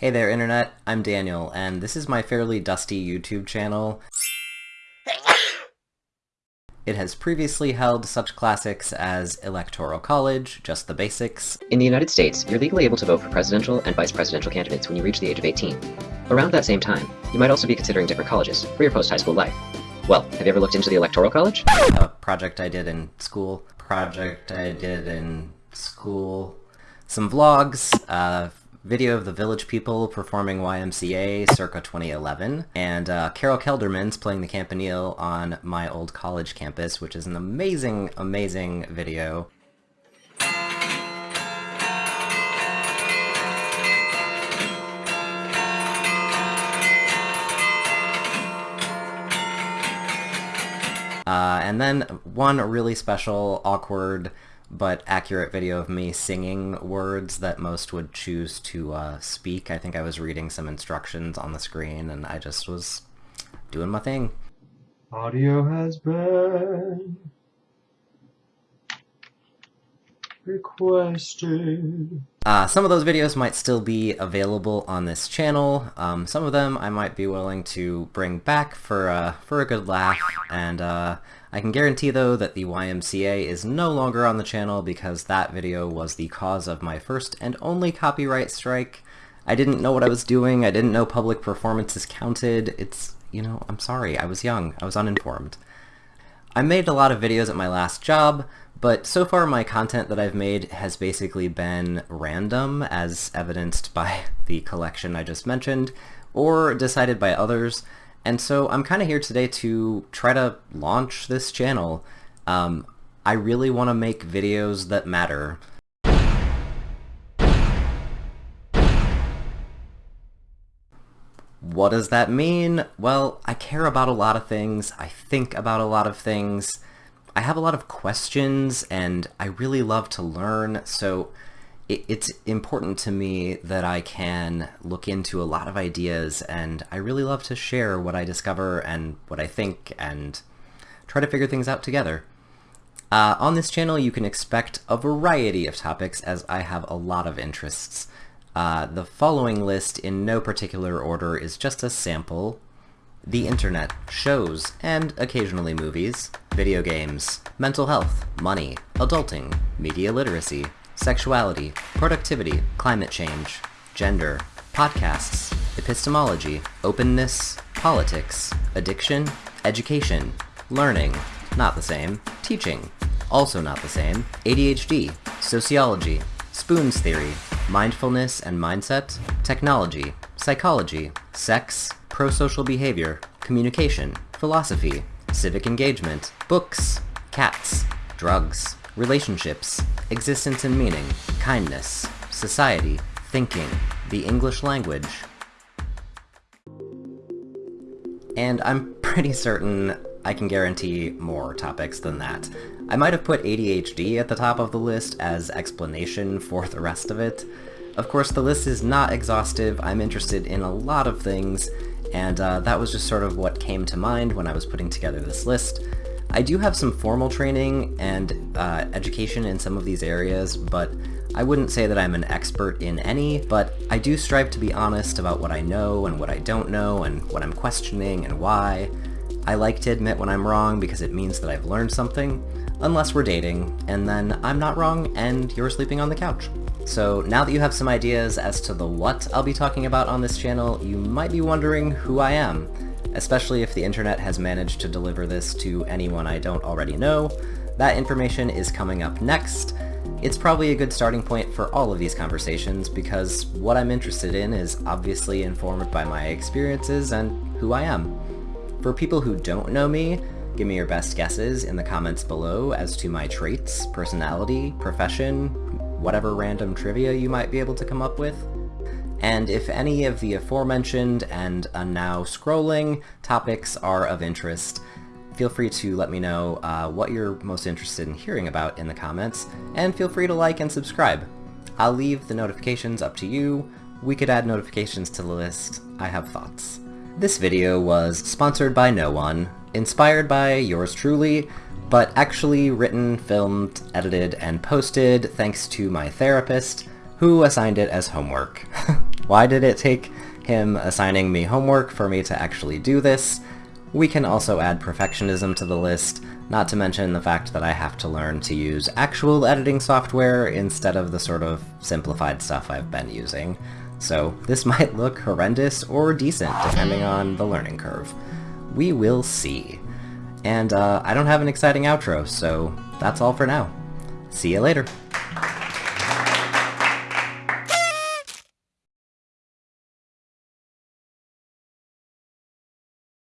Hey there Internet, I'm Daniel, and this is my fairly dusty YouTube channel. It has previously held such classics as Electoral College, Just the Basics. In the United States, you're legally able to vote for presidential and vice presidential candidates when you reach the age of 18. Around that same time, you might also be considering different colleges for your post-high school life. Well, have you ever looked into the Electoral College? A project I did in school. Project I did in school. Some vlogs, uh, video of the village people performing YMCA circa 2011, and uh, Carol Kelderman's playing the campanile on my old college campus, which is an amazing, amazing video. Uh, and then one really special, awkward, but accurate video of me singing words that most would choose to uh, speak. I think I was reading some instructions on the screen and I just was doing my thing. Audio has been requested. Uh, some of those videos might still be available on this channel. Um, some of them I might be willing to bring back for, uh, for a good laugh, and uh, I can guarantee though that the YMCA is no longer on the channel because that video was the cause of my first and only copyright strike. I didn't know what I was doing, I didn't know public performances counted, it's, you know, I'm sorry, I was young, I was uninformed. I made a lot of videos at my last job, but so far my content that I've made has basically been random, as evidenced by the collection I just mentioned, or decided by others, and so I'm kind of here today to try to launch this channel. Um, I really want to make videos that matter. What does that mean? Well, I care about a lot of things, I think about a lot of things, I have a lot of questions, and I really love to learn, so it's important to me that I can look into a lot of ideas and I really love to share what I discover and what I think and try to figure things out together. Uh, on this channel you can expect a variety of topics as I have a lot of interests. Uh, the following list in no particular order is just a sample. The internet, shows, and occasionally movies, video games, mental health, money, adulting, media literacy, sexuality, productivity, climate change, gender, podcasts, epistemology, openness, politics, addiction, education, learning, not the same, teaching, also not the same, ADHD, sociology, Spoon's theory, mindfulness and mindset, technology, psychology, sex, pro-social behavior, communication, philosophy, civic engagement, books, cats, drugs, relationships, existence and meaning, kindness, society, thinking, the English language. And I'm pretty certain I can guarantee more topics than that. I might have put ADHD at the top of the list as explanation for the rest of it. Of course, the list is not exhaustive, I'm interested in a lot of things, and uh, that was just sort of what came to mind when I was putting together this list. I do have some formal training and uh, education in some of these areas, but I wouldn't say that I'm an expert in any, but I do strive to be honest about what I know and what I don't know and what I'm questioning and why. I like to admit when I'm wrong because it means that I've learned something, unless we're dating, and then I'm not wrong and you're sleeping on the couch. So now that you have some ideas as to the what I'll be talking about on this channel, you might be wondering who I am especially if the internet has managed to deliver this to anyone I don't already know. That information is coming up next. It's probably a good starting point for all of these conversations because what I'm interested in is obviously informed by my experiences and who I am. For people who don't know me, give me your best guesses in the comments below as to my traits, personality, profession, whatever random trivia you might be able to come up with and if any of the aforementioned and now scrolling topics are of interest, feel free to let me know uh, what you're most interested in hearing about in the comments, and feel free to like and subscribe. I'll leave the notifications up to you. We could add notifications to the list. I have thoughts. This video was sponsored by no one, inspired by yours truly, but actually written, filmed, edited, and posted thanks to my therapist, who assigned it as homework. Why did it take him assigning me homework for me to actually do this? We can also add perfectionism to the list, not to mention the fact that I have to learn to use actual editing software instead of the sort of simplified stuff I've been using. So this might look horrendous or decent depending on the learning curve. We will see. And uh, I don't have an exciting outro, so that's all for now. See you later.